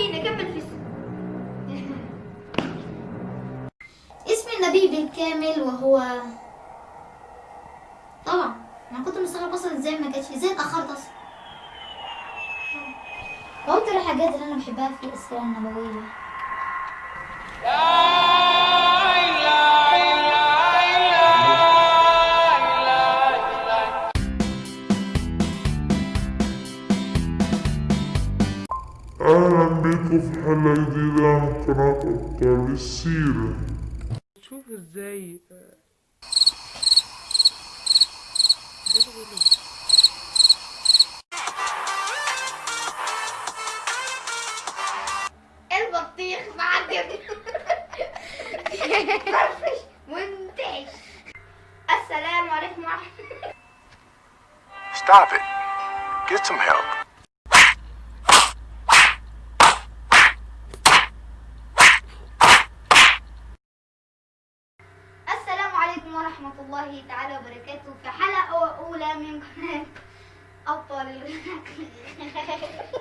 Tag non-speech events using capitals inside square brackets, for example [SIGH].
خليني أكمل في اسم النبي بالكامل وهو طبعا أنا كنت مستغرب أصلا إزاي ما جاتش إزاي اتأخرت أصلا؟ آه. وأكتر الحاجات اللي أنا بحبها في السيرة النبوية. أهلا بكم في حلقة جديدة عن قناة أبطال السيرة شوف إزاي. البطيخ معدي فرفش منتعش السلام عليكم ورحمة Stop it. Get some help. عليكم ورحمة الله تعالى وبركاته. في حلقة أولى من قناة أبطال [LAUGHS]